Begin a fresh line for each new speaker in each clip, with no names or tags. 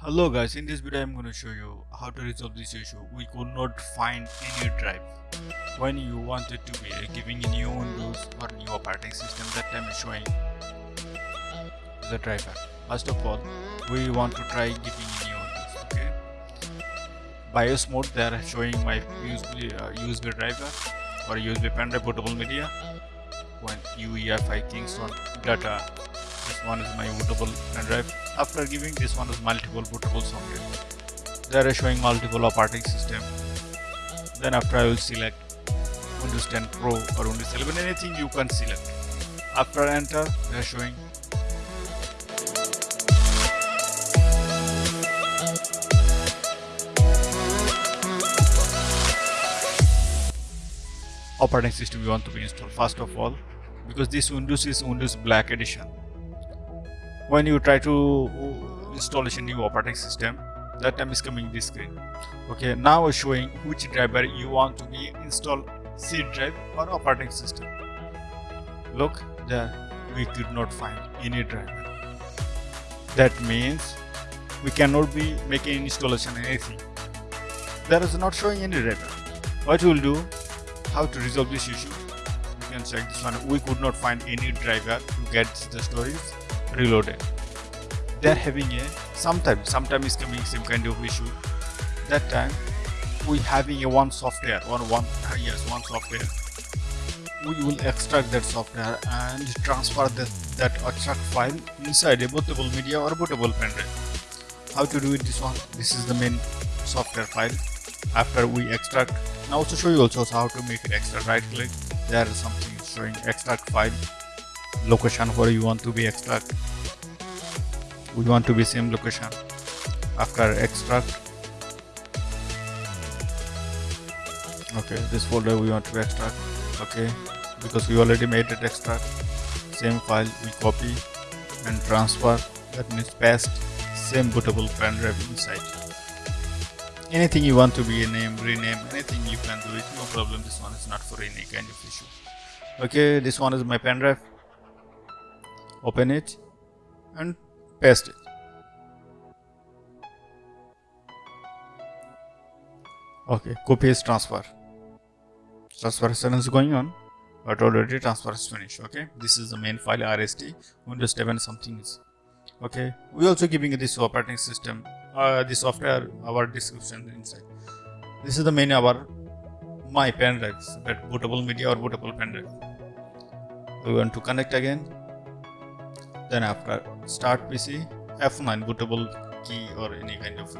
Hello guys, in this video I am going to show you how to resolve this issue. We could not find any drive. When you wanted to be giving a new Windows or new operating system that time is showing the driver. First of all, we want to try giving a new Windows, okay? BIOS mode they are showing my USB, uh, USB driver or USB pen drive bootable media. When UEFI Kingston data this one is my bootable pen drive. After giving this one is multiple bootable software they are showing multiple operating system. Then after I will select Windows 10 Pro or Windows 11 anything you can select. After enter they are showing operating system you want to be installed. First of all because this Windows is Windows Black Edition when you try to uh, install a new operating system that time is coming this screen. Okay now showing which driver you want to be install C drive or operating system. Look there we could not find any driver. That means we cannot be making installation anything. There is not showing any driver. What we'll do how to resolve this issue? You can check this one. We could not find any driver to get the storage reloaded they're having a sometimes sometimes is coming some kind of issue. That time we having a one software or one yes one software. We will extract that software and transfer that that extract file inside a bootable media or bootable pen drive. How to do it this one? This is the main software file. After we extract now to show you also how to make it extract right click. There is something showing extract file location where you want to be extract. We want to be same location? After extract. Okay this folder we want to extract. Okay because we already made it extract. Same file we copy and transfer. That means paste same bootable pen drive inside. Anything you want to be a name rename anything you can do it. No problem. This one is not for any kind of issue. Okay this one is my pen drive open it and paste it. Okay copy is transfer. Transfer is going on but already transfer is finished okay? This is the main file rst windows 7 something is. Okay we also giving this operating system uh, the software our description inside. This is the main our my pen drive that bootable media or bootable pen drive. We want to connect again then after start PC F9 bootable key or any kind of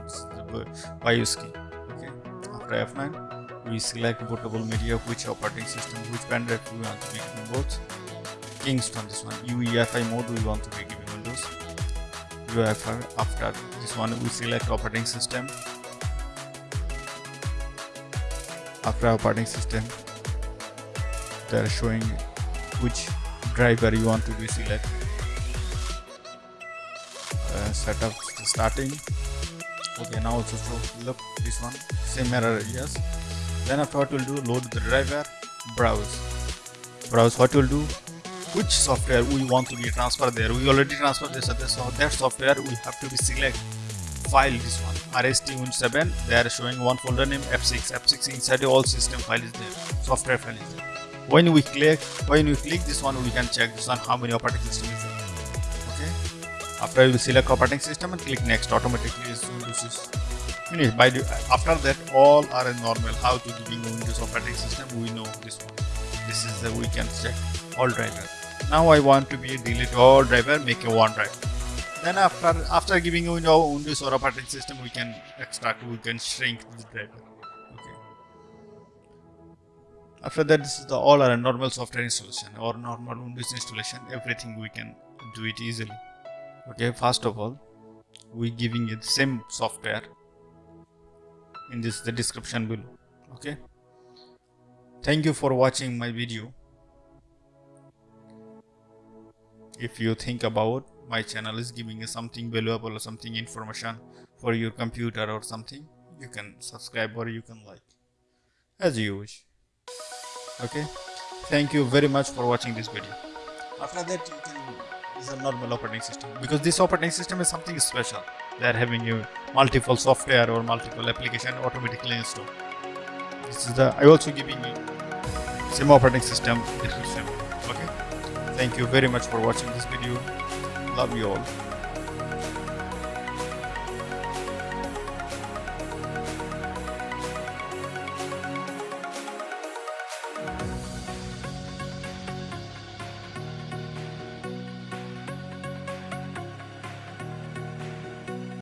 BIOS key okay? After F9 we select bootable media which operating system which pen we want to be giving both Kingston this one UEFI mode we want to be giving Windows. UEFI after this one we select operating system. After operating system they are showing which driver you want to be select setup starting. Okay now also look this one same error yes. Then after what we'll do load the driver browse. Browse what we'll do which software we want to be transferred there? We already transferred this other so that software we have to be select file this one. Rst win 7 they are showing one folder name f6 f6 inside all system file is there software file is there. When we click when we click this one we can check this one how many operating system is after you select operating system and click next automatically Windows is finished by the, after that all are normal. How to giving Windows operating system? We know this one. This is the we can check. All driver. Now I want to be delete all driver make a one drive. Then after after giving you know Windows or operating system we can extract we can shrink the driver. Okay. After that this is the all our normal software installation or normal Windows installation. Everything we can do it easily okay first of all we giving it same software in this the description below okay? Thank you for watching my video. If you think about my channel is giving you something valuable or something information for your computer or something you can subscribe or you can like as you wish okay? Thank you very much for watching this video. After that you can is a normal operating system because this operating system is something special they are having a multiple software or multiple application automatically installed. This is the I also giving you same operating system description. Okay. Thank you very much for watching this video. Love you all.